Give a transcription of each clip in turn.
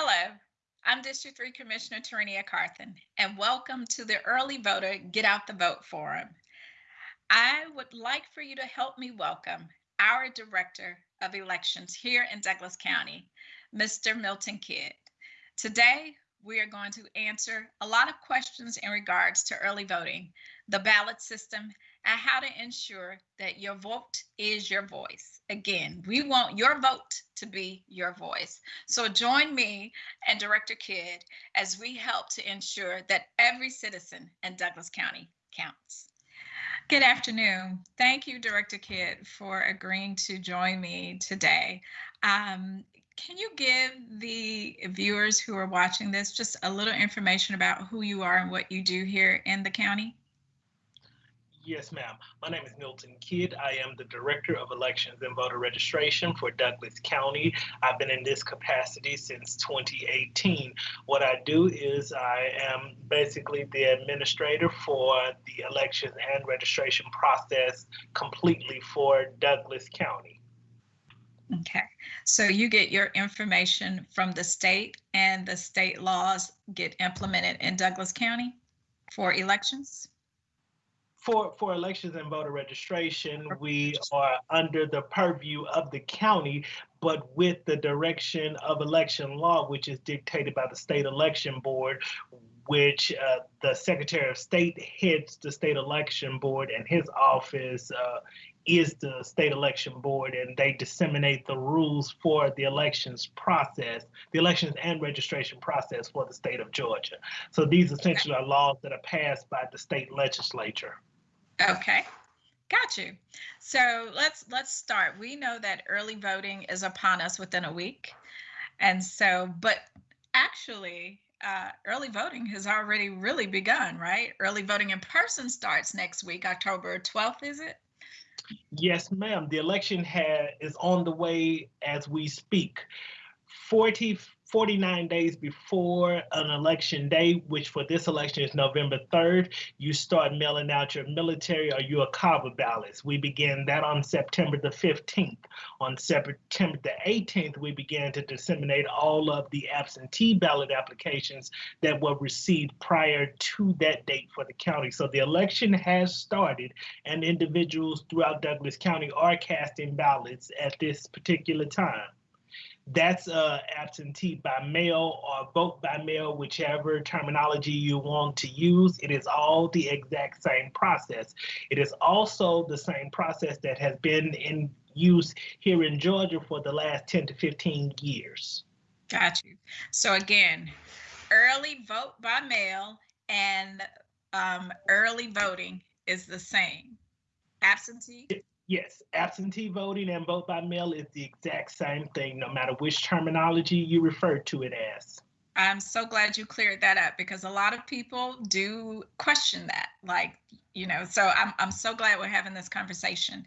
Hello, I'm District 3 Commissioner Tarenia Carthen, and welcome to the Early Voter Get Out the Vote Forum. I would like for you to help me welcome our Director of Elections here in Douglas County, Mr. Milton Kidd. Today, we are going to answer a lot of questions in regards to early voting, the ballot system, and how to ensure that your vote is your voice. Again, we want your vote to be your voice. So join me and Director Kidd as we help to ensure that every citizen in Douglas County counts. Good afternoon. Thank you, Director Kidd, for agreeing to join me today. Um, can you give the viewers who are watching this just a little information about who you are and what you do here in the county? Yes, ma'am. My name is Milton Kidd. I am the Director of Elections and Voter Registration for Douglas County. I've been in this capacity since 2018. What I do is I am basically the administrator for the elections and registration process completely for Douglas County. Okay, so you get your information from the state and the state laws get implemented in Douglas County for elections? For for elections and voter registration, we are under the purview of the county, but with the direction of election law, which is dictated by the state election board, which uh, the Secretary of State heads the state election board, and his office uh, is the state election board, and they disseminate the rules for the elections process, the elections and registration process for the state of Georgia. So these essentially are laws that are passed by the state legislature. Okay, got you. So let's let's start. We know that early voting is upon us within a week, and so but actually. Uh, early voting has already really begun, right? Early voting in person starts next week, October 12th, is it? Yes, ma'am. The election ha- is on the way as we speak. 40 49 days before an election day, which for this election is November 3rd, you start mailing out your military or your CAVA ballots. We begin that on September the 15th. On September the 18th, we began to disseminate all of the absentee ballot applications that were received prior to that date for the county. So the election has started, and individuals throughout Douglas County are casting ballots at this particular time that's uh, absentee by mail or vote by mail, whichever terminology you want to use. It is all the exact same process. It is also the same process that has been in use here in Georgia for the last 10 to 15 years. Got you. So again, early vote by mail and um, early voting is the same. Absentee? Yes, absentee voting and vote by mail is the exact same thing, no matter which terminology you refer to it as. I'm so glad you cleared that up because a lot of people do question that. Like, you know, so I'm, I'm so glad we're having this conversation.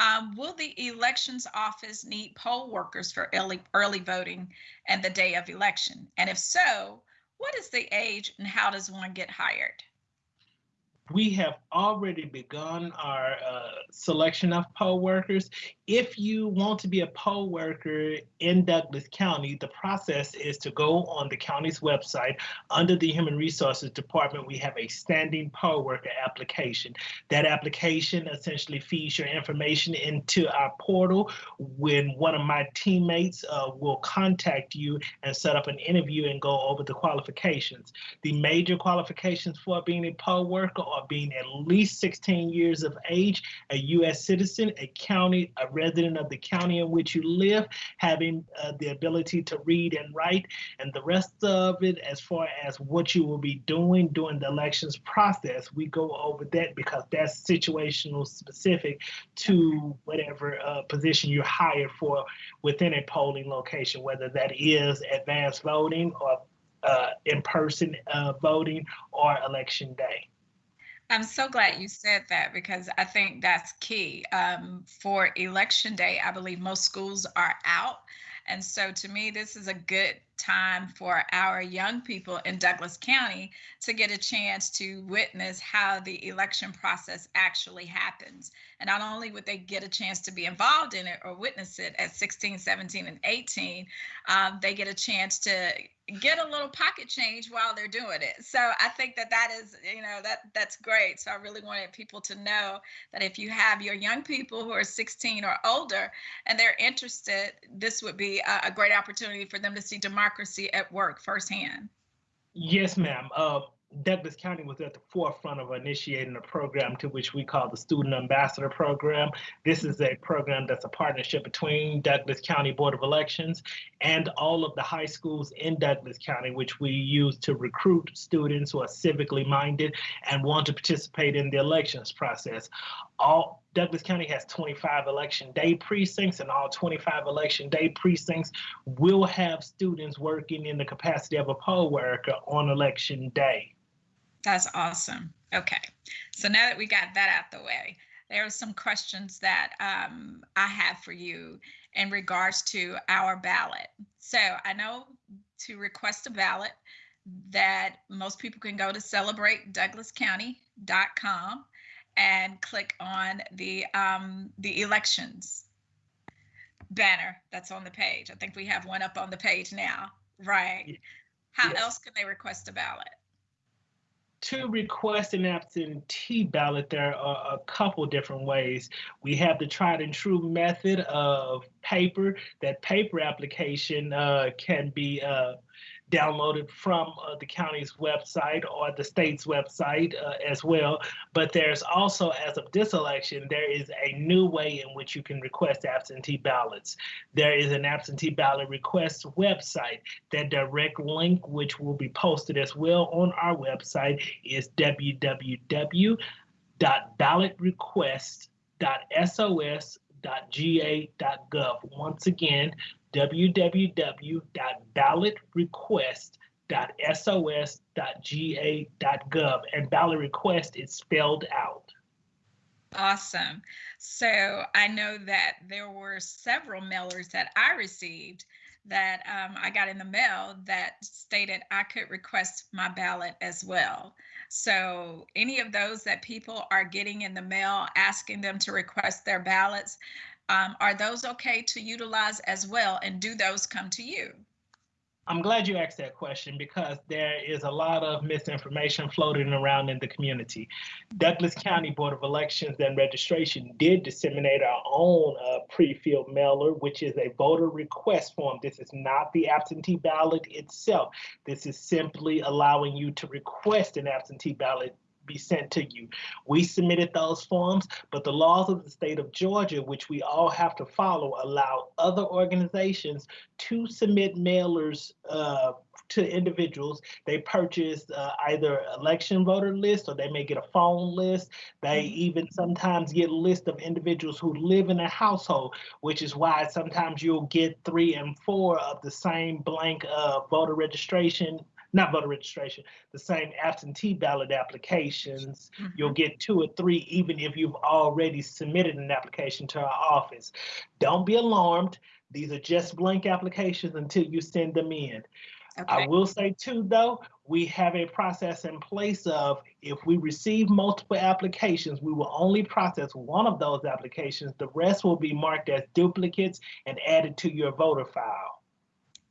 Um, will the elections office need poll workers for early, early voting and the day of election? And if so, what is the age and how does one get hired? We have already begun our uh, selection of poll workers. If you want to be a poll worker in Douglas County, the process is to go on the county's website. Under the Human Resources Department, we have a standing poll worker application. That application essentially feeds your information into our portal. When one of my teammates uh, will contact you and set up an interview and go over the qualifications. The major qualifications for being a poll worker are being at least 16 years of age, a U.S. citizen, a county, a resident of the county in which you live, having uh, the ability to read and write, and the rest of it, as far as what you will be doing during the elections process, we go over that because that's situational specific to whatever uh, position you're hired for within a polling location, whether that is advanced voting or uh, in-person uh, voting or election day. I'm so glad you said that because I think that's key. Um, for election day, I believe most schools are out. And so to me, this is a good time for our young people in Douglas County to get a chance to witness how the election process actually happens. And not only would they get a chance to be involved in it or witness it at 16, 17, and 18, um, they get a chance to get a little pocket change while they're doing it. So I think that that is, you know, that that's great. So I really wanted people to know that if you have your young people who are 16 or older and they're interested, this would be a, great opportunity for them to see democracy at work firsthand. Yes, ma'am. Uh, Douglas County was at the forefront of initiating a program to which we call the Student Ambassador Program. This is a program that's a partnership between Douglas County Board of Elections and all of the high schools in Douglas County, which we use to recruit students who are civically minded and want to participate in the elections process. All Douglas County has 25 election day precincts, and all 25 election day precincts will have students working in the capacity of a poll worker on election day. That's awesome. Okay. So now that we got that out the way, there are some questions that um, I have for you in regards to our ballot. So I know to request a ballot that most people can go to celebratedouglascounty.com and click on the um, the elections banner that's on the page. I think we have one up on the page now, right? How Yes. else can they request a ballot? to request an absentee ballot, there are a couple different ways. We have the tried and true method of paper. That paper application uh, can be uh, downloaded from uh, the county's website or the state's website uh, as well. But there's also, as of this election, there is a new way in which you can request absentee ballots. There is an absentee ballot request website. That direct link, which will be posted as well on our website, is www.ballotrequest.sos.ga.gov. Once again, www.ballotrequest.sos.ga.gov. And ballot request is spelled out. Awesome. So I know that there were several mailers that I received that um, I got in the mail that stated I could request my ballot as well. So any of those that people are getting in the mail asking them to request their ballots, um, are those okay to utilize as well? And do those come to you? I'm glad you asked that question because there is a lot of misinformation floating around in the community. Douglas County Board of Elections and Registration did disseminate our own uh, pre-filled mailer, which is a voter request form. This is not the absentee ballot itself. This is simply allowing you to request an absentee ballot be sent to you. We submitted those forms, but the laws of the state of Georgia, which we all have to follow, allow other organizations to submit mailers uh, to individuals. They purchase uh, either election voter list or they may get a phone list. They even sometimes get a list of individuals who live in a household, which is why sometimes you'll get three and four of the same blank uh, voter registration not voter registration, the same absentee ballot applications. Mm-hmm. You'll get two or three, even if you've already submitted an application to our office. Don't be alarmed. These are just blank applications until you send them in. I will say too, though, we have a process in place of if we receive multiple applications, we will only process one of those applications. The rest will be marked as duplicates and added to your voter file.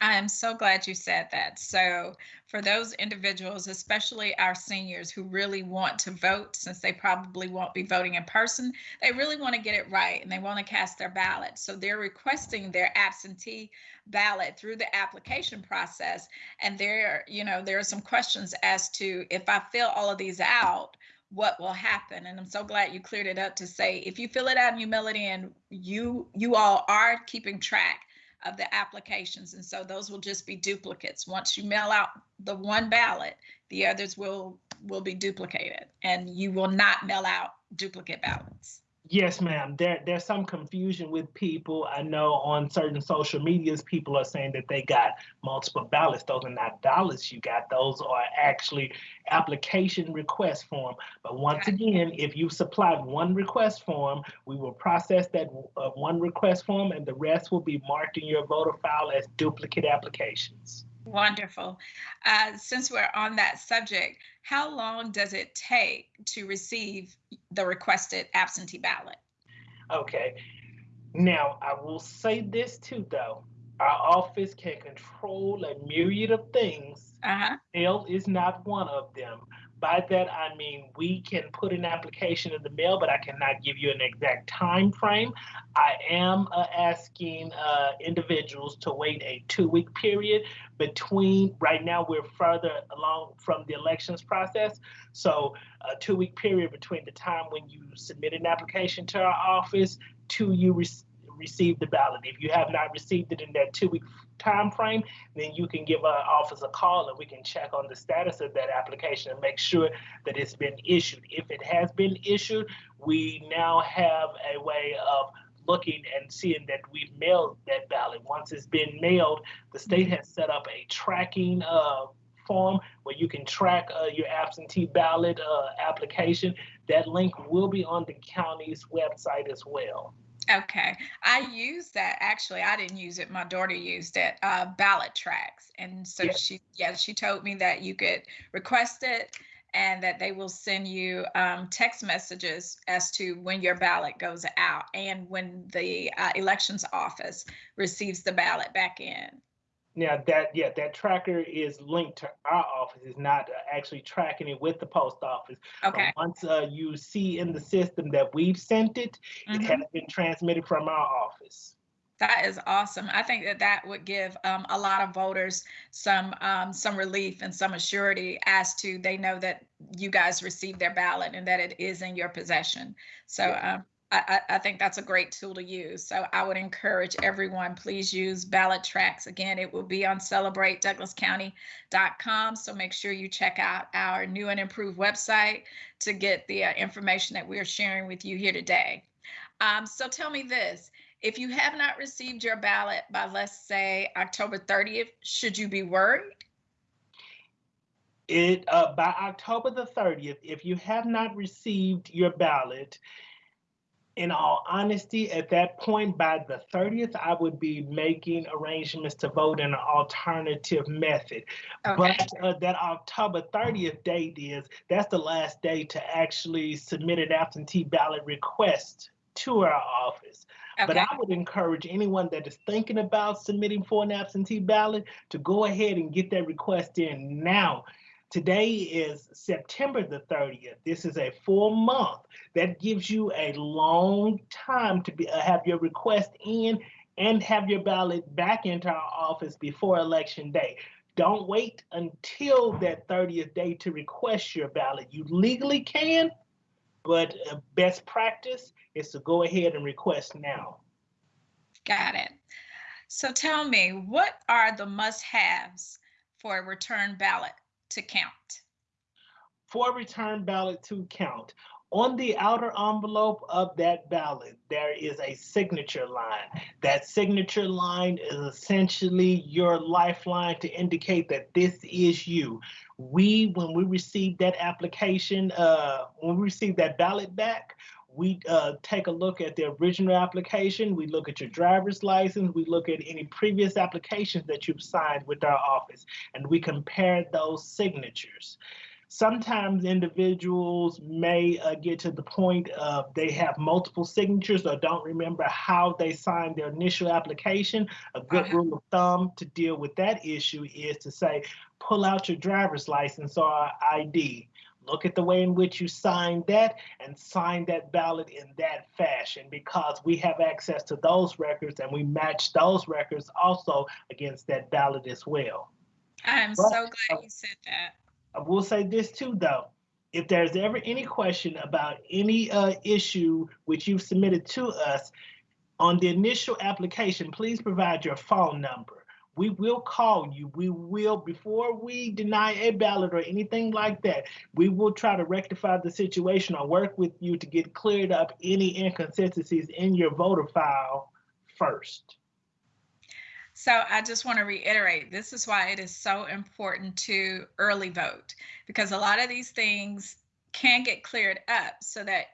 I am so glad you said that. So, for those individuals, especially our seniors who really want to vote, since they probably won't be voting in person, they really want to get it right and they want to cast their ballot. So, they're requesting their absentee ballot through the application process. And there, you know, there are some questions as to if I fill all of these out, what will happen and i'm so glad you cleared it up to say if you fill it out and you mail it in you you all are keeping track of the applications. And so those will just be duplicates. Once you mail out the one ballot, the others will will be duplicated and you will not mail out duplicate ballots. Yes, ma'am. There, there's some confusion with people. I know on certain social medias, people are saying that they got multiple ballots. Those are not ballots you got. Those are actually application request form. But once again, if you supplied one request form, we will process that uh, one request form and the rest will be marked in your voter file as duplicate applications. Wonderful. Uh, since we're on that subject, how long does it take to receive the requested absentee ballot? Okay. Now, I will say this too, though. Our office can control a myriad of things. Uh-huh. Mail is not one of them. By that, I mean we can put an application in the mail, but I cannot give you an exact time frame. I am uh, asking uh, individuals to wait a two-week period between. Right now, we're further along from the elections process, so a two-week period between the time when you submit an application to our office to you receive the ballot. If you have not received it in that two week time frame, then you can give our office a call and we can check on the status of that application and make sure that it's been issued. If it has been issued, we now have a way of looking and seeing that we've mailed that ballot. Once it's been mailed, the state has set up a tracking uh, form where you can track uh, your absentee ballot uh, application. That link will be on the county's website as well. Okay. I used that actually. I didn't use it. My daughter used it, uh, tracks, And so Yes. she, yeah, she told me that you could request it and that they will send you um, text messages as to when your ballot goes out and when the uh, elections office receives the ballot back in. Now that yeah, that tracker is linked to our office. It's not uh, actually tracking it with the post office. But Okay. once uh, you see in the system that we've sent it, it Mhm. has been transmitted from our office. That is awesome. I think that that would give um, a lot of voters some um, some relief and some assurity as to they know that you guys received their ballot and that it is in your possession. So Yeah. um, I, I think that's a great tool to use. So I would encourage everyone, please use BallotTrax. Again, it will be on celebratedouglascounty.com. So make sure you check out our new and improved website to get the uh, information that we're sharing with you here today. Um, so tell me this, if you have not received your ballot by, let's say, October 30th, should you be worried? It uh, by October the 30th, if you have not received your ballot, in all honesty, at that point, by the 30th, I would be making arrangements to vote in an alternative method. Okay, But uh, that October 30th date is that's the last day to actually submit an absentee ballot request to our office. But I would encourage anyone that is thinking about submitting for an absentee ballot to go ahead and get that request in now. Today is September the 30th. This is a full month. That gives you a long time to be, uh, have your request in and have your ballot back into our office before election day. Don't wait until that 30th day to request your ballot. You legally can, but uh, best practice is to go ahead and request now. got it. So tell me, what are the must-haves for a return ballot to count? For return ballot to count, on the outer envelope of that ballot, there is a signature line. That signature line is essentially your lifeline to indicate that this is you. We, when we receive that application, uh, when we receive that ballot back, we uh, take a look at the original application. We look at your driver's license. We look at any previous applications that you've signed with our office, and we compare those signatures sometimes individuals may uh, get to the point of they have multiple signatures or don't remember how they signed their initial application. A good rule of thumb to deal with that issue is to say, pull out your driver's license or ID. Look at the way in which you signed that and sign that ballot in that fashion because we have access to those records and we match those records also against that ballot as well. I'm Well, so glad you said that. I will say this too, though. If there's ever any question about any uh, issue which you've submitted to us on the initial application, please provide your phone number. We will call you. We will, before we deny a ballot or anything like that, we will try to rectify the situation or work with you to get cleared up any inconsistencies in your voter file first. So I just want to reiterate, this is why it is so important to early vote because a lot of these things can get cleared up so that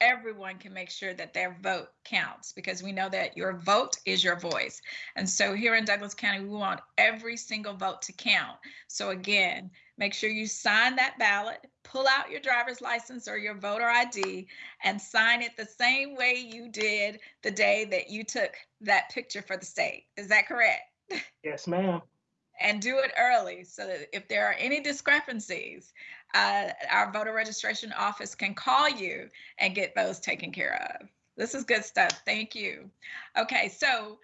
everyone can make sure that their vote counts because we know that your vote is your voice. And so here in Douglas County, we want every single vote to count. So again, make sure you sign that ballot, pull out your driver's license or your voter ID and sign it the same way you did the day that you took that picture for the state. Is that correct? Yes, ma'am. And do it early so that if there are any discrepancies, uh, our voter registration office can call you and get those taken care of. This is good stuff. Thank you. Okay, so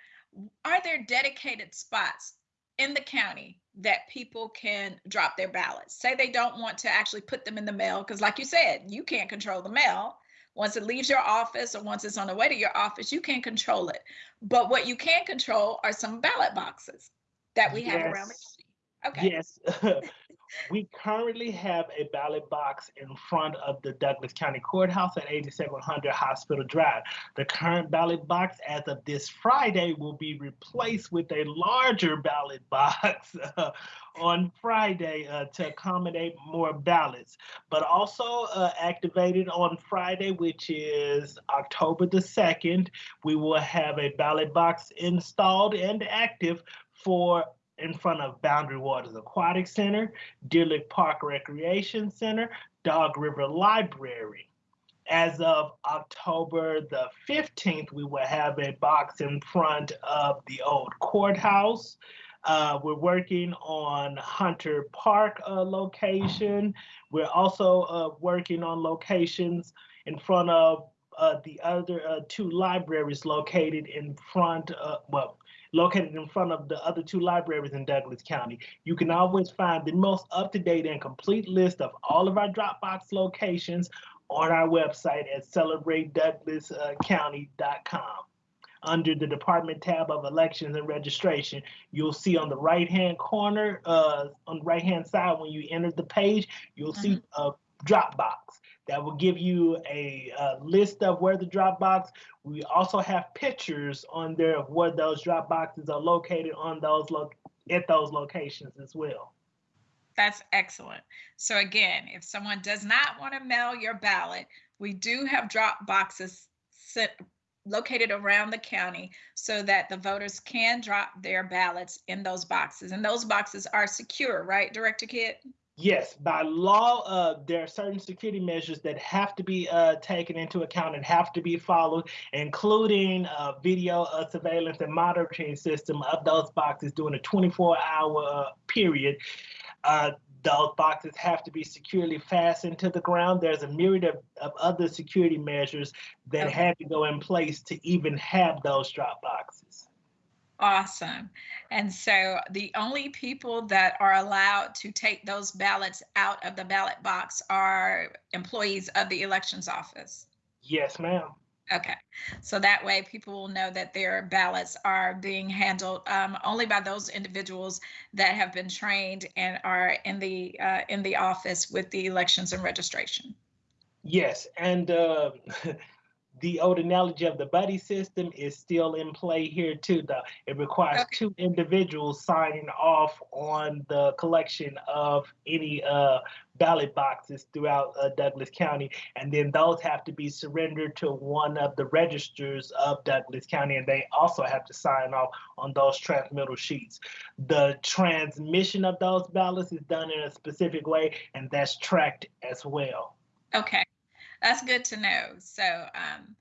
are there dedicated spots in the county that people can drop their ballots? Say they don't want to actually put them in the mail, because like you said, you can't control the mail. Once it leaves your office or once it's on the way to your office, you can't control it. But what you can control are some ballot boxes that we have yes. around the county. Okay. Yes. we currently have a ballot box in front of the Douglas County Courthouse at 8700 Hospital Drive. The current ballot box, as of this Friday, will be replaced with a larger ballot box uh, on Friday uh, to accommodate more ballots. But also uh, activated on Friday, which is October the 2nd, we will have a ballot box installed and active for in front of Boundary Waters Aquatic Center, Deer Lick Park Recreation Center, Dog River Library. As of October the 15th, we will have a box in front of the old courthouse. Uh, we're working on Hunter Park uh, location. We're also uh, working on locations in front of uh, the other uh, two libraries located in front of, well, located in front of the other two libraries in Douglas County. You can always find the most up-to-date and complete list of all of our Dropbox locations on our website at celebratedouglascounty.com. Under the department tab of elections and registration, you'll see on the right-hand corner, uh, on the right-hand side when you enter the page, you'll mm -hmm. see mm-hmm. a Dropbox that will give you a, a, list of where the drop box. We also have pictures on there of where those drop boxes are located on those lo at those locations as well. That's excellent. So again, if someone does not want to mail your ballot, we do have drop boxes set, located around the county so that the voters can drop their ballots in those boxes. And those boxes are secure, right, Director Kidd? Yes, by law, uh, there are certain security measures that have to be uh, taken into account and have to be followed, including uh, video uh, surveillance and monitoring system of those boxes during a 24-hour uh, period. Uh, those boxes have to be securely fastened to the ground. There's a myriad of, of other security measures that okay. had to go in place to even have those drop boxes. Awesome. And so the only people that are allowed to take those ballots out of the ballot box are employees of the elections office. Yes, ma'am. Okay, so that way people will know that their ballots are being handled um, only by those individuals that have been trained and are in the uh, in the office with the elections and registration. Yes, and uh, the old analogy of the buddy system is still in play here too, though. It requires okay. two individuals signing off on the collection of any uh, ballot boxes throughout uh, Douglas County, and then those have to be surrendered to one of the registers of Douglas County, and they also have to sign off on those transmittal sheets. The transmission of those ballots is done in a specific way, and that's tracked as well. Okay. That's good to know. So um,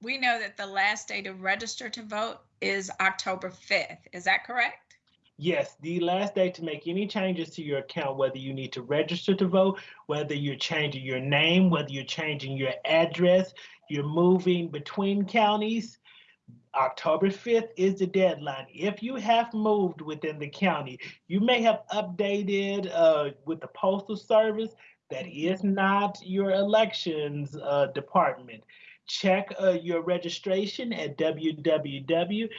we know that the last day to register to vote is October 5th. Is that correct? Yes, the last day to make any changes to your account, whether you need to register to vote, whether you're changing your name, whether you're changing your address, you're moving between counties, October 5th is the deadline. If you have moved within the county, you may have updated uh, with the Postal Service that is not your elections uh, department. Check uh, your registration at www.mvp.sos.ga.gov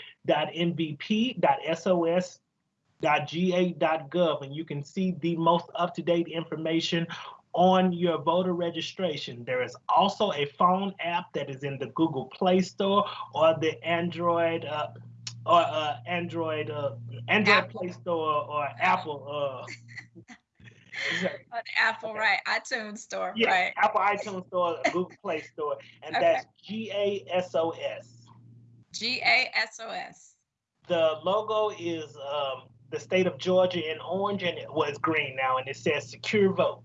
and you can see the most up-to-date information on your voter registration. There is also a phone app that is in the Google Play Store or the Android uh, or uh, Android uh, Android Apple. Play Store or Apple uh, Exactly. On Apple, Okay. right? iTunes store, Yeah, right? Apple iTunes Store, Google Play Store, and Okay. that's G A S O S. G A S O S. The logo is um, the state of Georgia in orange, and it was green now, and it says secure vote.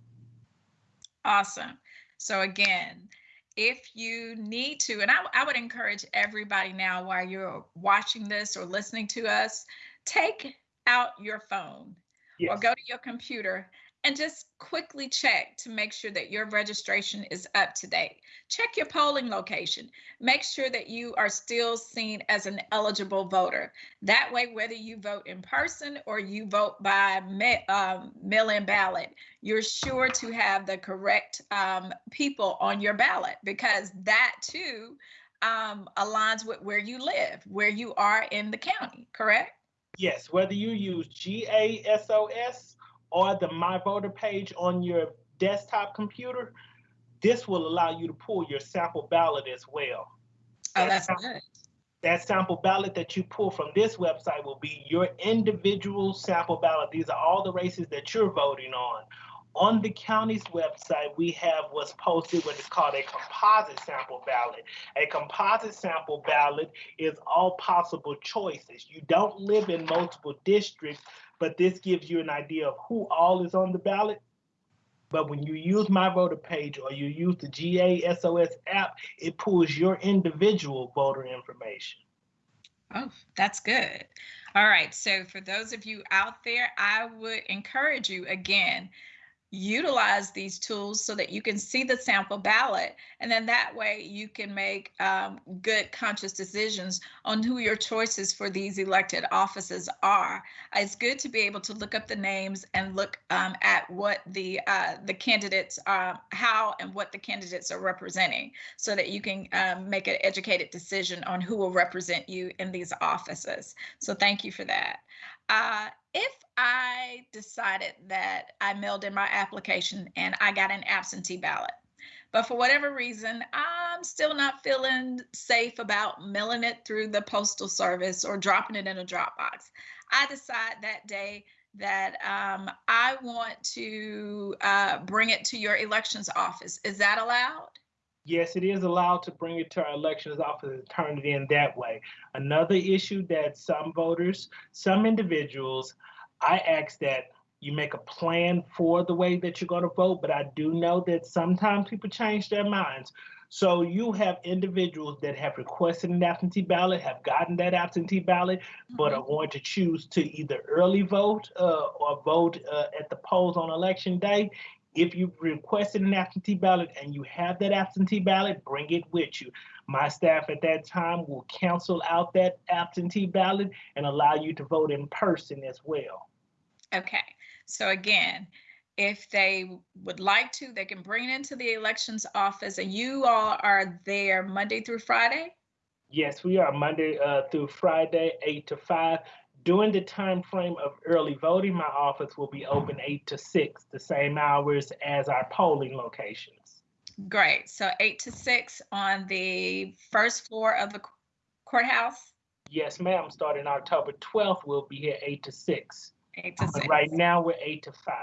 Awesome. So again, if you need to, and I, I would encourage everybody now while you're watching this or listening to us, take out your phone or go to your computer and just quickly check to make sure that your registration is up to date. Check your polling location. Make sure that you are still seen as an eligible voter. That way, whether you vote in person or you vote by um, mail-in ballot, you're sure to have the correct um, people on your ballot because that too um, aligns with where you live, where you are in the county, correct? Yes, whether you use GASOS or the My Voter page on your desktop computer, this will allow you to pull your sample ballot as well. Oh, That that's good. That sample ballot that you pull from this website will be your individual sample ballot. These are all the races that you're voting on. On the county's website, we have what's posted, what is called a composite sample ballot. A composite sample ballot is all possible choices. You don't live in multiple districts, but this gives you an idea of who all is on the ballot. But when you use My Voter page or you use the GASOS app, it pulls your individual voter information. Oh, that's good. All right. So, for those of you out there, I would encourage you again, utilize these tools so that you can see the sample ballot. And then that way you can make um, good, conscious decisions on who your choices for these elected offices are. It's good to be able to look up the names and look um, at what the uh, the candidates, uh, how and what the candidates are representing so that you can um, make an educated decision on who will represent you in these offices. So thank you for that. Uh, if I decided that I mailed in my application and I got an absentee ballot, but for whatever reason, I'm still not feeling safe about mailing it through the postal service or dropping it in a drop box. I decide that day that um, I want to uh, bring it to your elections office. Is that allowed? Yes, it is allowed to bring it to our elections office and turn it in that way. Another issue that some voters, some individuals, I ask that you make a plan for the way that you're going to vote, but I do know that sometimes people change their minds. So you have individuals that have requested an absentee ballot, have gotten that absentee ballot, but Mhm. are going to choose to either early vote uh, or vote uh, at the polls on election day. If you requested an absentee ballot and you have that absentee ballot, bring it with you. My staff at that time will cancel out that absentee ballot and allow you to vote in person as well. Okay, so again, if they would like to, they can bring it into the elections office and you all are there Monday through Friday? Yes, we are Monday uh, through Friday, eight to five. During the time frame of early voting, my office will be open eight to six, the same hours as our polling locations. Great, so eight to six on the first floor of the courthouse? Yes, ma'am. Starting October 12th, we'll be here eight to six. Eight to But six. right now, we're eight to five.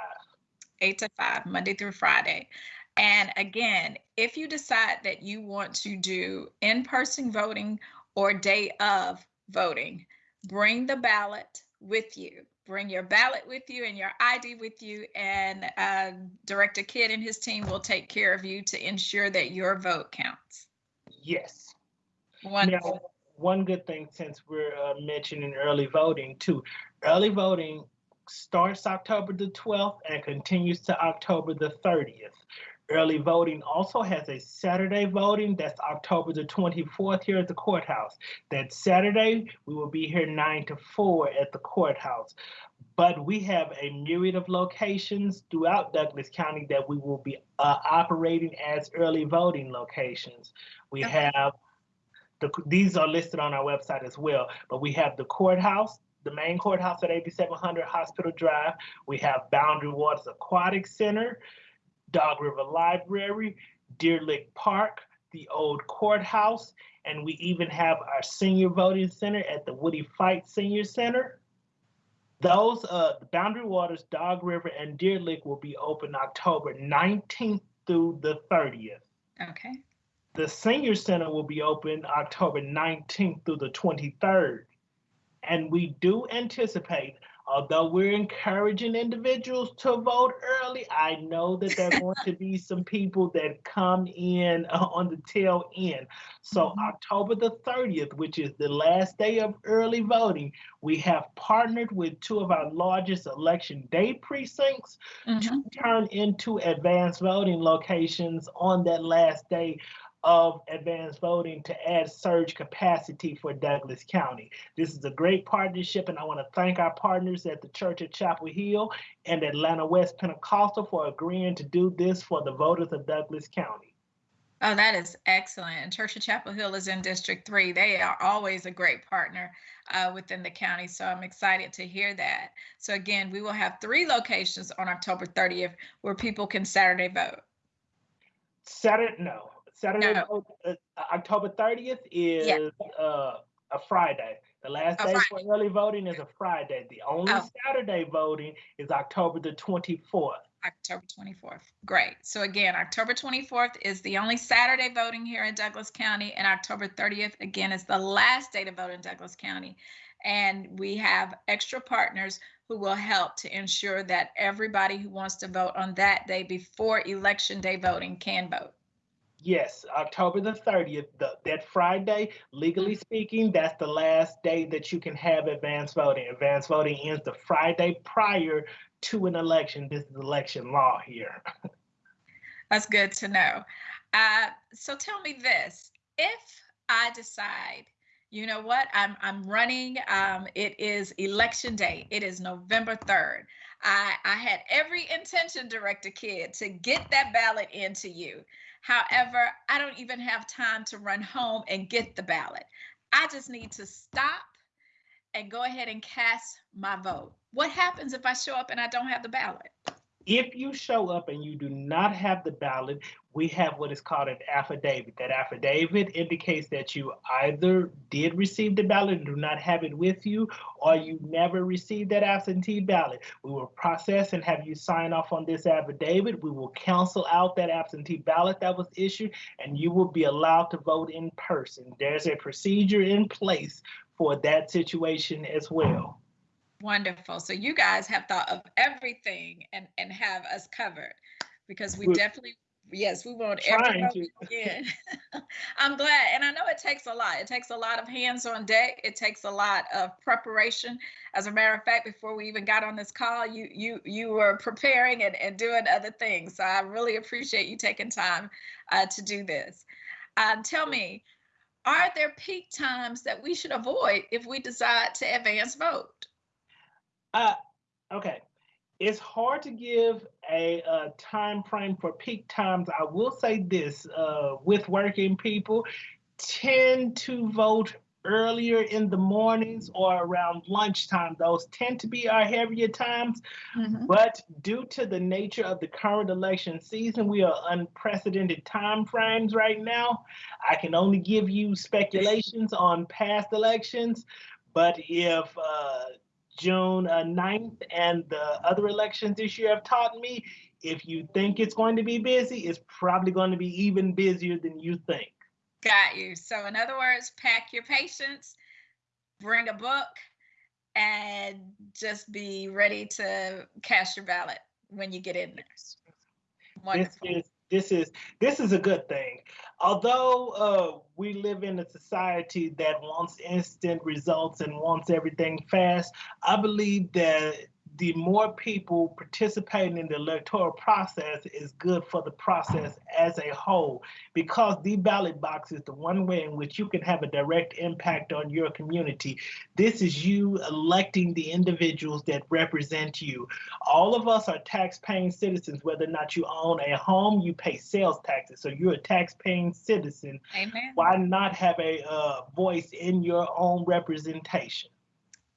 eight to five, Monday through Friday. And again, if you decide that you want to do in person voting or day of voting, bring the ballot with you. Bring your ballot with you and your ID with you, and uh, Director Kidd and his team will take care of you to ensure that your vote counts. Yes. Wonderful. Now, one good thing since we're uh, mentioning early voting too, early voting starts October the 12th and continues to October the 30th. Early voting also has a Saturday voting that's October the 24th here at the courthouse. That Saturday, we will be here 9 to 4 at the courthouse. But we have a myriad of locations throughout Douglas County that we will be uh, operating as early voting locations. We Okay. have the, these are listed on our website as well, but we have the courthouse, the main courthouse at 8700 Hospital Drive. We have Boundary Waters Aquatic Center, Dog River Library, Deer Lick Park, the old courthouse, and we even have our senior voting center at the Woodie Fite Senior Center. Those, uh, the Boundary Waters, Dog River, and Deer Lick will be open October 19th through the 30th. Okay. The Senior Center will be open October 19th through the 23rd. And we do anticipate, although we're encouraging individuals to vote early, I know that there are going to be some people that come in uh, on the tail end. So Mhm. October the 30th, which is the last day of early voting, we have partnered with two of our largest election day precincts Mhm. turn into advanced voting locations on that last day of advanced voting to add surge capacity for Douglas County. This is a great partnership, and I want to thank our partners at the Church of Chapel Hill and Atlanta West Pentecostal for agreeing to do this for the voters of Douglas County. Oh, that is excellent. And Church of Chapel Hill is in District Three. They are always a great partner uh, within the county. So I'm excited to hear that. So again, we will have three locations on October 30th where people can Saturday vote. Saturday, no, Saturday, No. uh, October 30th is uh, a Friday. The last A day for early voting is a Friday. The only Oh. Saturday voting is October the 24th. October 24th. Great. So again, October 24th is the only Saturday voting here in Douglas County, and October 30th, again, is the last day to vote in Douglas County. And we have extra partners who will help to ensure that everybody who wants to vote on that day before Election Day voting can vote. Yes, October the 30th, the, that Friday, legally speaking, that's the last day that you can have advance voting. Advance voting ends the Friday prior to an election. This is election law here. That's good to know. Uh, so tell me this: if I decide, you know what, I'm I'm running. Um, it is election day. It is November third. I I had every intention, Director Kidd, to get that ballot into you. However, I don't even have time to run home and get the ballot. I just need to stop and go ahead and cast my vote. What happens if I show up and I don't have the ballot? If you show up and you do not have the ballot, we have what is called an affidavit. That affidavit indicates that you either did receive the ballot and do not have it with you, or you never received that absentee ballot. We will process and have you sign off on this affidavit. We will cancel out that absentee ballot that was issued, and you will be allowed to vote in person. There's a procedure in place for that situation as well. Wonderful. So you guys have thought of everything and and have us covered because we We're definitely yes we want everybody to. I'm glad, and I know it takes a lot. It takes a lot of hands on deck. It takes a lot of preparation. As a matter of fact, before we even got on this call, you you you were preparing and, and doing other things. So I really appreciate you taking time uh, to do this. Um, tell me, are there peak times that we should avoid if we decide to advance vote? Uh, okay. It's hard to give a, uh time frame for peak times. I will say this: uh, with working people, tend to vote earlier in the mornings or around lunchtime. Those tend to be our heavier times. But due to the nature of the current election season, we are unprecedented time frames right now. I can only give you speculations on past elections, but if uh, June uh, 9th and the other elections this year have taught me, if you think it's going to be busy, it's probably going to be even busier than you think. Got you. So, in other words, pack your patience, bring a book, and just be ready to cast your ballot when you get in there. This Wonderful. is this is this is a good thing. Although uh, we live in a society that wants instant results and wants everything fast, I believe that the more people participating in the electoral process is good for the process as a whole because the ballot box is the one way in which you can have a direct impact on your community. This is you electing the individuals that represent you. All of us are tax-paying citizens, whether or not you own a home, you pay sales taxes. So you're a tax-paying citizen. Amen. Why not have a uh, voice in your own representation?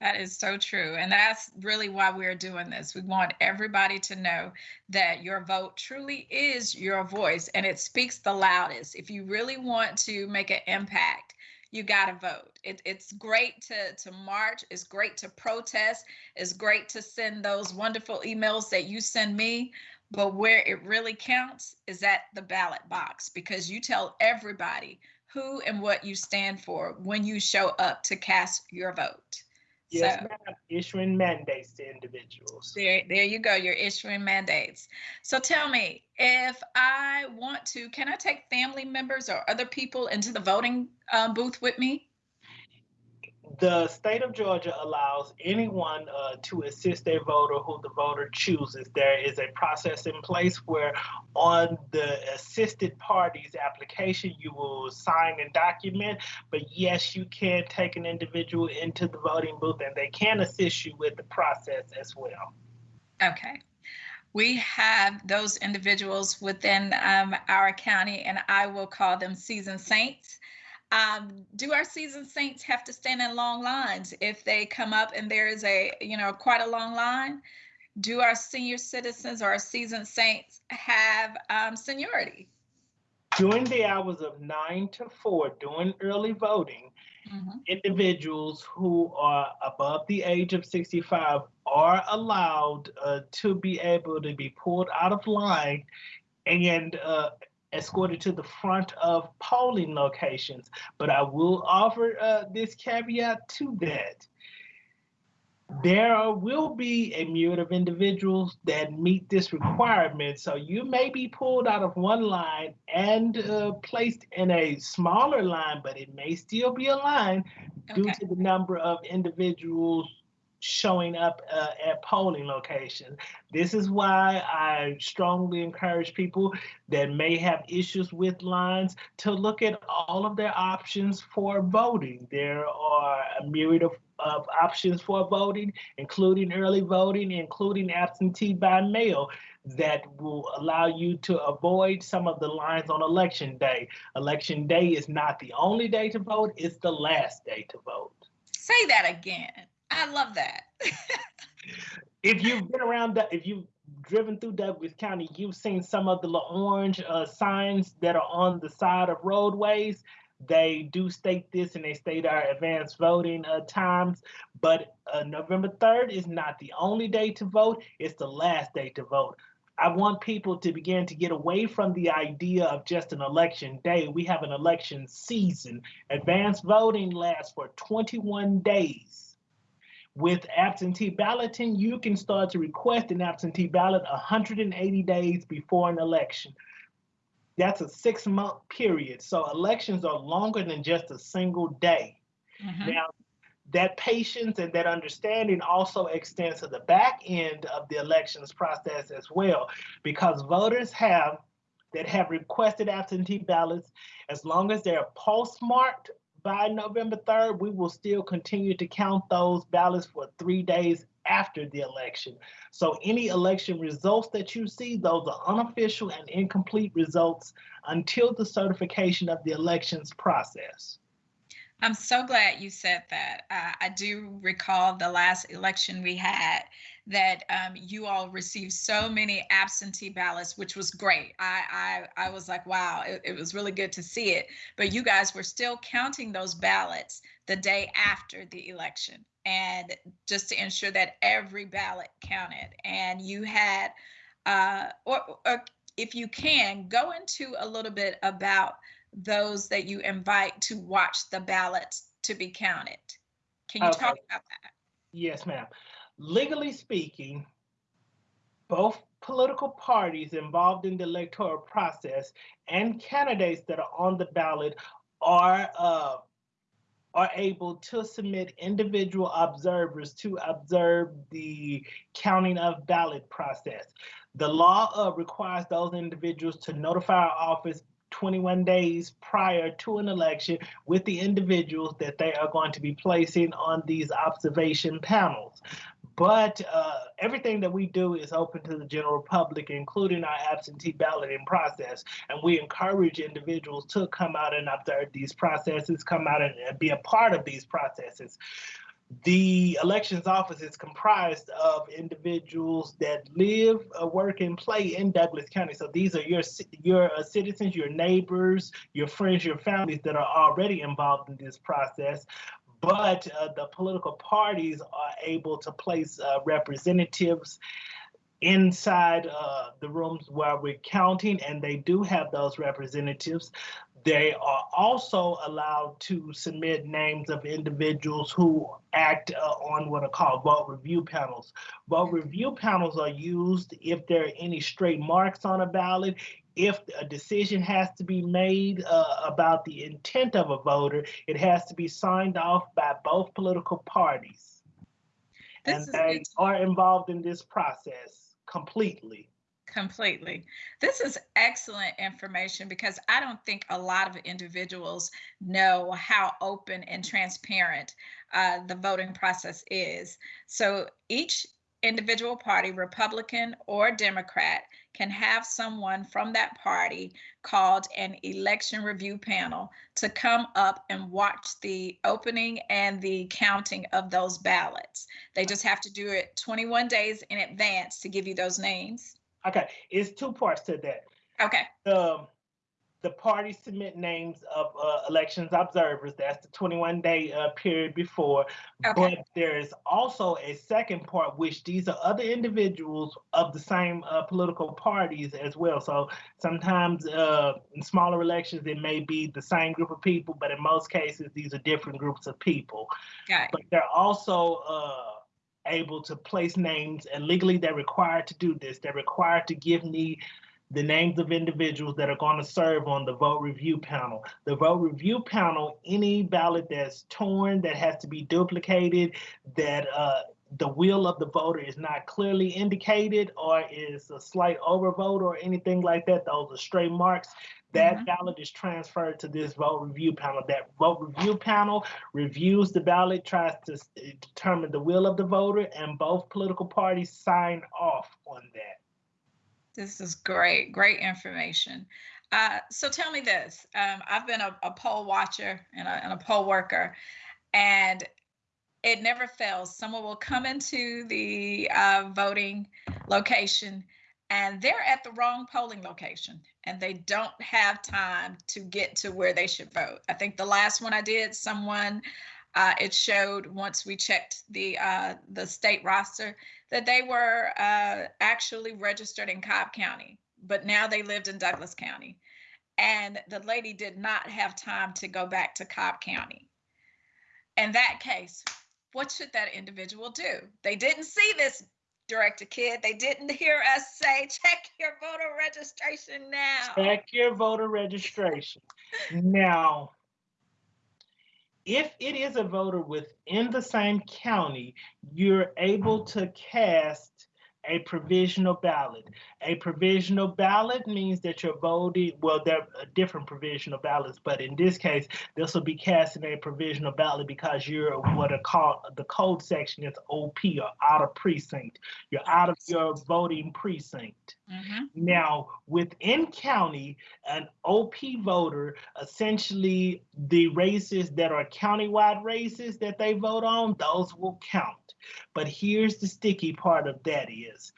That is so true. And that's really why we're doing this. We want everybody to know that your vote truly is your voice and it speaks the loudest. If you really want to make an impact, you got to vote. It, it's great to, to march. It's great to protest. It's great to send those wonderful emails that you send me. But where it really counts is at the ballot box because you tell everybody who and what you stand for when you show up to cast your vote. Yes, so, ma'am. Issuing mandates to individuals. There, there you go. You're issuing mandates. So tell me, if I want to, can I take family members or other people into the voting um, booth with me? The state of Georgia allows anyone uh, to assist a voter who the voter chooses. There is a process in place where on the assisted party's application, you will sign and document, but yes, you can take an individual into the voting booth and they can assist you with the process as well. Okay. We have those individuals within um, our county, and I will call them seasoned saints um, do our seasoned saints have to stand in long lines if they come up and there is a, you know, quite a long line? Do our senior citizens or our seasoned saints have um, seniority? During the hours of nine to four, during early voting, mm-hmm. individuals who are above the age of 65 are allowed uh, to be able to be pulled out of line and uh, escorted to the front of polling locations. But I will offer uh, this caveat to that. There will be a myriad of individuals that meet this requirement. So you may be pulled out of one line and uh, placed in a smaller line, but it may still be a line okay. due to the number of individuals showing up uh, at polling locations. This is why I strongly encourage people that may have issues with lines to look at all of their options for voting. There are a myriad of, of options for voting, including early voting, including absentee by mail that will allow you to avoid some of the lines on election day. Election day is not the only day to vote, it's the last day to vote. Say that again. I love that. if you've been around, if you've driven through Douglas County, you've seen some of the orange uh, signs that are on the side of roadways. They do state this and they state our advanced voting uh, times, but uh, November 3rd is not the only day to vote, it's the last day to vote. I want people to begin to get away from the idea of just an election day. We have an election season. Advanced voting lasts for 21 days. With absentee balloting, you can start to request an absentee ballot 180 days before an election. That's a six month period. So elections are longer than just a single day. Mm-hmm. Now, that patience and that understanding also extends to the back end of the elections process as well, because voters have that have requested absentee ballots, as long as they're postmarked by November 3rd, we will still continue to count those ballots for three days after the election. So any election results that you see, those are unofficial and incomplete results until the certification of the elections process. I'm so glad you said that. Uh, I do recall the last election we had that um, you all received so many absentee ballots, which was great. I I, I was like, wow, it, it was really good to see it. But you guys were still counting those ballots the day after the election, and just to ensure that every ballot counted. And you had, uh, or, or if you can, go into a little bit about those that you invite to watch the ballots to be counted. Can you okay. talk about that? Yes, ma'am legally speaking, both political parties involved in the electoral process and candidates that are on the ballot are uh, are able to submit individual observers to observe the counting of ballot process. The law uh, requires those individuals to notify our office 21 days prior to an election with the individuals that they are going to be placing on these observation panels. But uh, everything that we do is open to the general public, including our absentee balloting process. And we encourage individuals to come out and observe these processes, come out and be a part of these processes. The elections office is comprised of individuals that live, uh, work, and play in Douglas County. So these are your your uh, citizens, your neighbors, your friends, your families that are already involved in this process. But uh, the political parties are able to place uh, representatives inside uh, the rooms where we're counting, and they do have those representatives. They are also allowed to submit names of individuals who act uh, on what are called vote review panels. Vote review panels are used if there are any stray marks on a ballot, if a decision has to be made uh, about the intent of a voter, it has to be signed off by both political parties. This and they are involved in this process completely completely. This is excellent information because I don't think a lot of individuals know how open and transparent uh, the voting process is. So each individual party, Republican or Democrat, can have someone from that party called an election review panel to come up and watch the opening and the counting of those ballots. They just have to do it 21 days in advance to give you those names. Okay, it's two parts to that. Okay. Um, the parties submit names of uh, elections observers. That's the 21 day uh, period before. Okay. But there's also a second part, which these are other individuals of the same uh, political parties as well. So sometimes uh, in smaller elections, it may be the same group of people, but in most cases, these are different groups of people. Okay. But they're also uh, able to place names and legally they're required to do this. They're required to give me the names of individuals that are going to serve on the vote review panel. The vote review panel, any ballot that's torn, that has to be duplicated, that uh, the will of the voter is not clearly indicated or is a slight overvote or anything like that, those are stray marks, that mm -hmm. ballot is transferred to this vote review panel. That vote review panel reviews the ballot, tries to determine the will of the voter, and both political parties sign off on that. This is great, great information. Uh, so tell me this. Um, I've been a, a poll watcher and a, and a, poll worker, and it never fails. Someone will come into the uh, voting location and they're at the wrong polling location and they don't have time to get to where they should vote. I think the last one I did, someone uh, it showed once we checked the uh, the state roster that they were uh, actually registered in Cobb County, but now they lived in Douglas County, and the lady did not have time to go back to Cobb County. In that case, what should that individual do? They didn't see this Director Kidd. They didn't hear us say, check your voter registration now. Check your voter registration. now, if it is a voter within the same county, you're able to cast a provisional ballot. A provisional ballot means that you're voting, well, there are different provisional ballots, but in this case, this will be cast in a provisional ballot because you're what are called, the code section is OP or out of precinct. You're out of your voting precinct. Mm -hmm. Now, within county, an OP voter, essentially the races that are countywide races that they vote on, those will count. But here's the sticky part of that is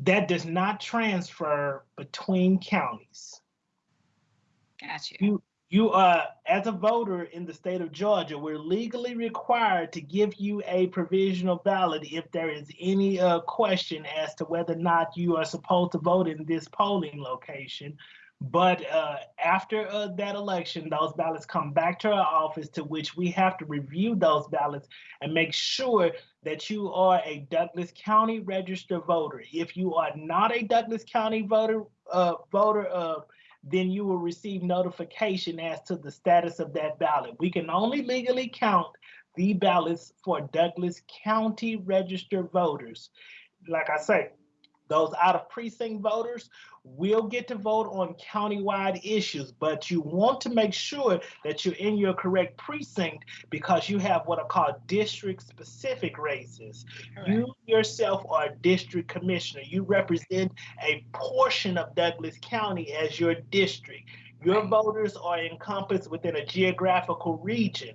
that does not transfer between counties. Got you. You, you uh, as a voter in the state of Georgia, we're legally required to give you a provisional ballot if there is any uh, question as to whether or not you are supposed to vote in this polling location. But uh, after uh, that election, those ballots come back to our office to which we have to review those ballots and make sure that you are a Douglas County registered voter. If you are not a Douglas County voter, uh, voter, uh, then you will receive notification as to the status of that ballot. We can only legally count the ballots for Douglas County registered voters. Like I say, those out of precinct voters will get to vote on countywide issues, but you want to make sure that you're in your correct precinct because you have what are called district specific races. Correct. You yourself are a district commissioner. You represent a portion of Douglas County as your district. Your right. voters are encompassed within a geographical region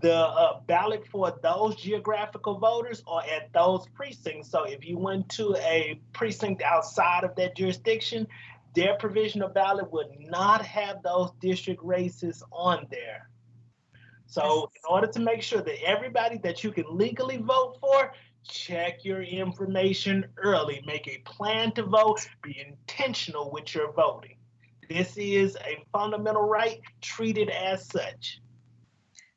the uh, ballot for those geographical voters or at those precincts. So if you went to a precinct outside of that jurisdiction, their provisional ballot would not have those district races on there. So in order to make sure that everybody that you can legally vote for, check your information early, make a plan to vote, be intentional with your voting. This is a fundamental right, treat it as such.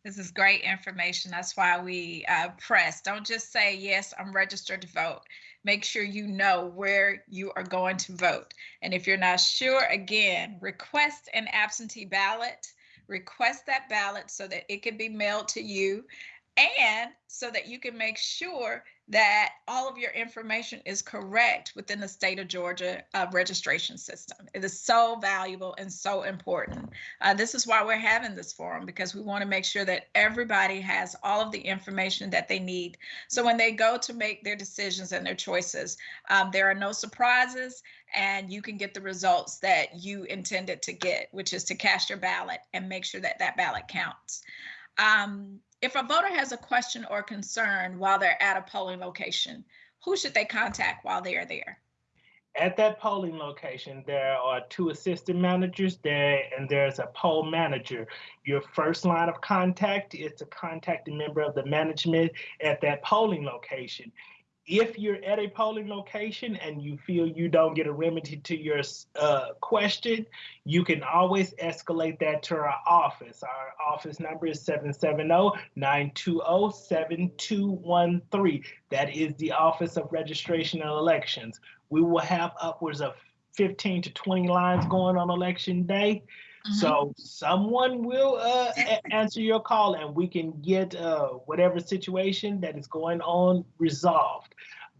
This is great information. That's why we uh, press. Don't just say, yes, I'm registered to vote. Make sure you know where you are going to vote. And if you're not sure, again, request an absentee ballot. Request that ballot so that it can be mailed to you and so that you can make sure that all of your information is correct within the state of Georgia uh, registration system. It is so valuable and so important. Uh, this is why we're having this forum because we want to make sure that everybody has all of the information that they need. So when they go to make their decisions and their choices, um, there are no surprises and you can get the results that you intended to get, which is to cast your ballot and make sure that that ballot counts. Um, if a voter has a question or concern while they're at a polling location, who should they contact while they are there? At that polling location, there are two assistant managers there, and there's a poll manager. Your first line of contact is to contact a member of the management at that polling location if you're at a polling location and you feel you don't get a remedy to your uh, question, you can always escalate that to our office. Our office number is 770-920-7213. That is the Office of Registration and Elections. We will have upwards of 15 to 20 lines going on election day. Mm-hmm. So someone will uh, answer your call and we can get uh, whatever situation that is going on resolved.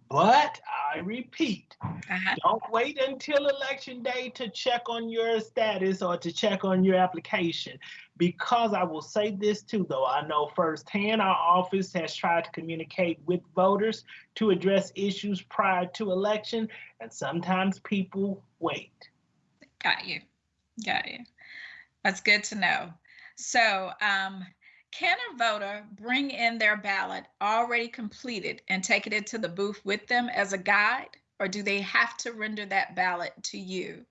But I repeat, uh-huh. don't wait until election day to check on your status or to check on your application. Because I will say this too, though, I know firsthand our office has tried to communicate with voters to address issues prior to election, and sometimes people wait. Got you. Got you. That's good to know. So, um, can a voter bring in their ballot already completed and take it into the booth with them as a guide, or do they have to render that ballot to you?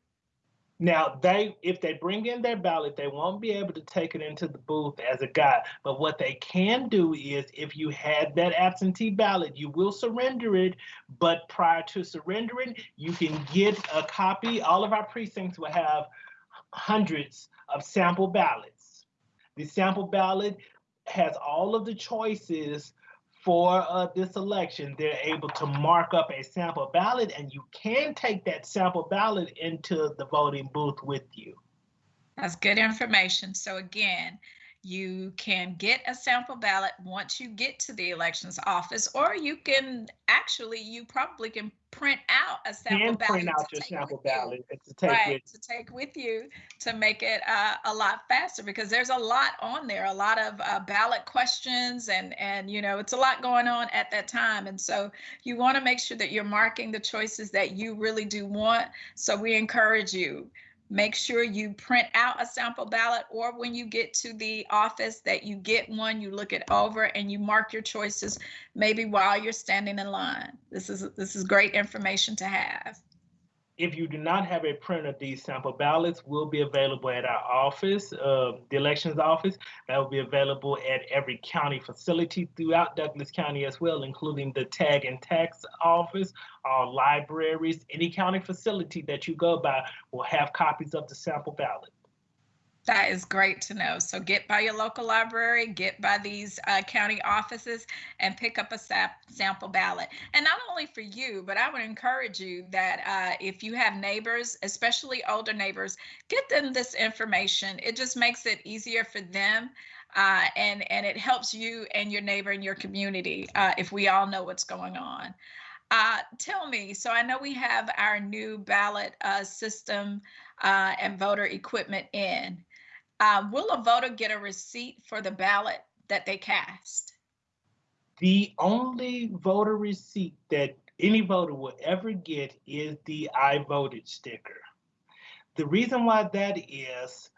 Now, they if they bring in their ballot, they won't be able to take it into the booth as a guide. But what they can do is if you had that absentee ballot, you will surrender it. But prior to surrendering, you can get a copy. All of our precincts will have hundreds of sample ballots. The sample ballot has all of the choices for uh, this election. They're able to mark up a sample ballot and you can take that sample ballot into the voting booth with you. That's good information. So again, you can get a sample ballot once you get to the elections office, or you can actually, you probably can print out a sample can ballot. print out your sample ballot to take right, with to take with you to make it uh, a lot faster because there's a lot on there, a lot of uh, ballot questions, and and you know it's a lot going on at that time, and so you want to make sure that you're marking the choices that you really do want. So we encourage you Make sure you print out a sample ballot or when you get to the office that you get one, you look it over and you mark your choices maybe while you're standing in line. This is this is great information to have. If you do not have a print of these sample ballots, will be available at our office, uh, the elections office. That will be available at every county facility throughout Douglas County as well, including the tag and tax office, all libraries, any county facility that you go by will have copies of the sample ballot. That is great to know. So get by your local library, get by these uh, county offices, and pick up a sap- sample ballot. And not only for you, but I would encourage you that uh, if you have neighbors, especially older neighbors, get them this information. It just makes it easier for them. Uh, and and it helps you and your neighbor and your community uh, if we all know what's going on. Uh, tell me, so I know we have our new ballot uh, system uh, and voter equipment in. Uh, will a voter get a receipt for the ballot that they cast? The only voter receipt that any voter will ever get is the I voted sticker. The reason why that is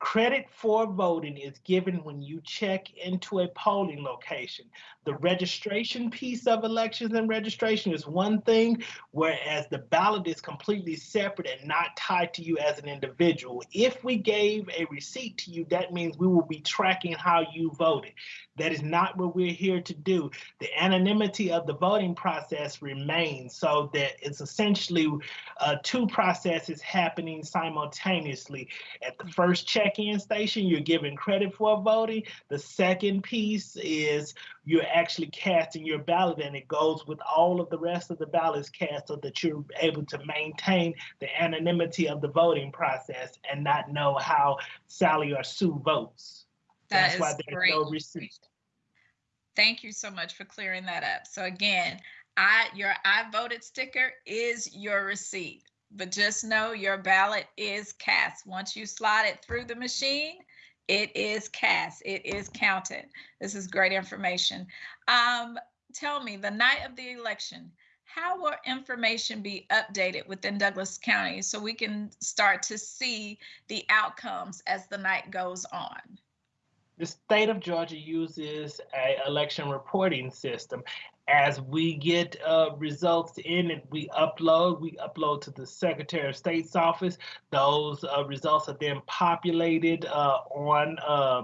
Credit for voting is given when you check into a polling location. The registration piece of elections and registration is one thing, whereas the ballot is completely separate and not tied to you as an individual. If we gave a receipt to you, that means we will be tracking how you voted. That is not what we're here to do. The anonymity of the voting process remains so that it's essentially uh, two processes happening simultaneously. At the first check-in station, you're given credit for voting. The second piece is you're actually casting your ballot and it goes with all of the rest of the ballots cast so that you're able to maintain the anonymity of the voting process and not know how Sally or Sue votes. That That's why is there's great. no receipt. Thank you so much for clearing that up. So again, I your I voted sticker is your receipt, but just know your ballot is cast. Once you slide it through the machine, it is cast. It is counted. This is great information. Um, tell me, the night of the election, how will information be updated within Douglas County so we can start to see the outcomes as the night goes on? the state of Georgia uses a election reporting system. As we get uh, results in and we upload, we upload to the Secretary of State's office. Those uh, results are then populated uh, on uh,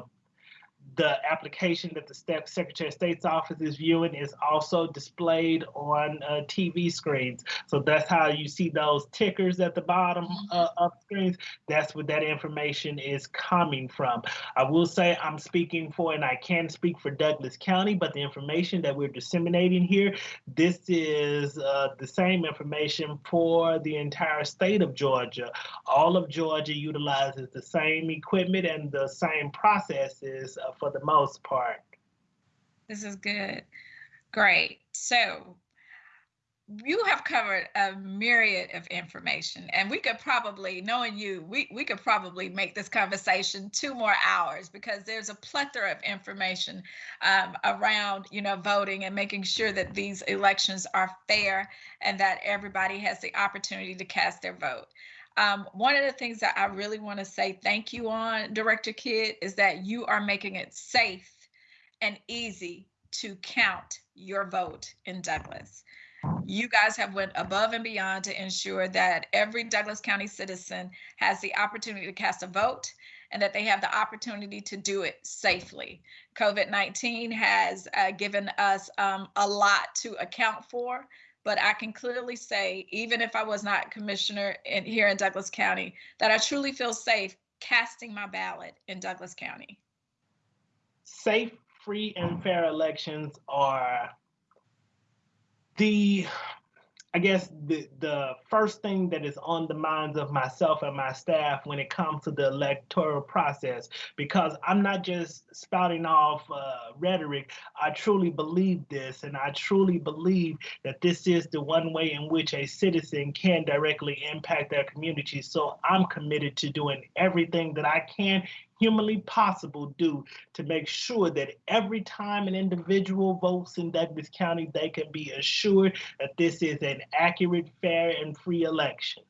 the application that the Secretary of State's office is viewing is also displayed on uh, TV screens. So that's how you see those tickers at the bottom uh, of screens. That's where that information is coming from. I will say I'm speaking for, and I can speak for Douglas County, but the information that we're disseminating here, this is uh, the same information for the entire state of Georgia. All of Georgia utilizes the same equipment and the same processes uh, for the most part. This is good. Great. So you have covered a myriad of information and we could probably knowing you we, we could probably make this conversation two more hours because there's a plethora of information um, around you know voting and making sure that these elections are fair and that everybody has the opportunity to cast their vote um, one of the things that I really want to say thank you on, Director Kidd, is that you are making it safe and easy to count your vote in Douglas. You guys have went above and beyond to ensure that every Douglas County citizen has the opportunity to cast a vote and that they have the opportunity to do it safely. COVID-19 has uh, given us um, a lot to account for, but I can clearly say, even if I was not commissioner in, here in Douglas County, that I truly feel safe casting my ballot in Douglas County. Safe, free, and fair elections are the I guess the the first thing that is on the minds of myself and my staff when it comes to the electoral process, because I'm not just spouting off uh, rhetoric. I truly believe this, and I truly believe that this is the one way in which a citizen can directly impact their community. So I'm committed to doing everything that I can humanly possible do to make sure that every time an individual votes in Douglas County, they can be assured that this is an accurate, fair, and free election.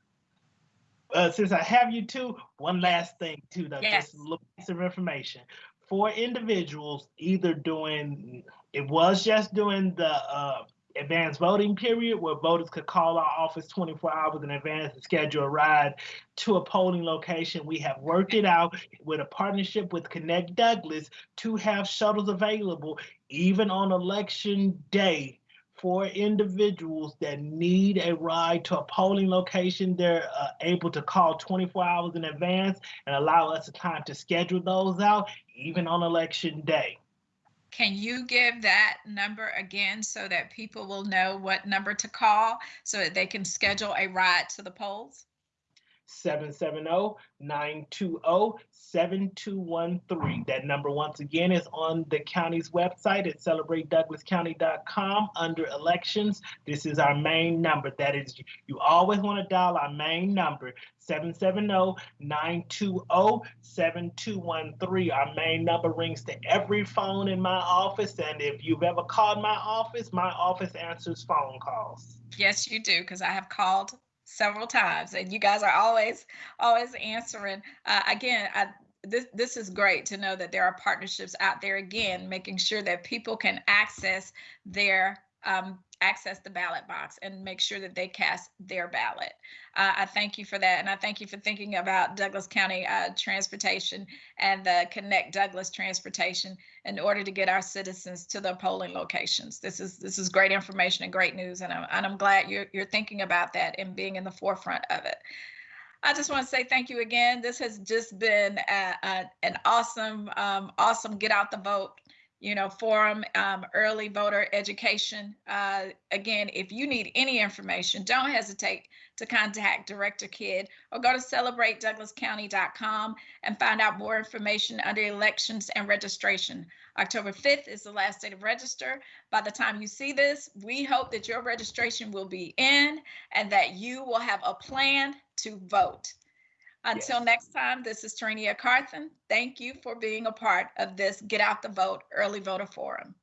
Uh, since I have you two, one last thing too, though, Yes. just a little piece of information. For individuals, either doing, it was just doing the uh, advanced voting period where voters could call our office 24 hours in advance and schedule a ride to a polling location. We have worked it out with a partnership with Connect Douglas to have shuttles available even on election day for individuals that need a ride to a polling location. They're uh, able to call 24 hours in advance and allow us the time to schedule those out even on election day. Can you give that number again so that people will know what number to call so that they can schedule a ride to the polls? 770-920-7213. That number once again is on the county's website at celebratedouglascounty.com under elections. This is our main number. That is, you always want to dial our main number, 770-920-7213. Our main number rings to every phone in my office. And if you've ever called my office, my office answers phone calls. Yes, you do, because I have called several times and you guys are always, always answering. Uh, again, I, this this is great to know that there are partnerships out there again, making sure that people can access their um, access the ballot box and make sure that they cast their ballot. Uh, I thank you for that, and I thank you for thinking about Douglas County uh, Transportation and the Connect Douglas Transportation in order to get our citizens to the polling locations. This is this is great information and great news, and I'm and I'm glad you're you're thinking about that and being in the forefront of it. I just want to say thank you again. This has just been a, a, an awesome, um, awesome get out the vote, you know, forum, um, early voter education. Uh, again, if you need any information, don't hesitate to contact Director Kidd or go to celebratedouglascounty.com and find out more information under elections and registration. October 5th is the last day to register. By the time you see this, we hope that your registration will be in and that you will have a plan to vote. Until Yes. next time, this is Tarenia Carthen. Thank you for being a part of this Get Out the Vote Early Voter Forum.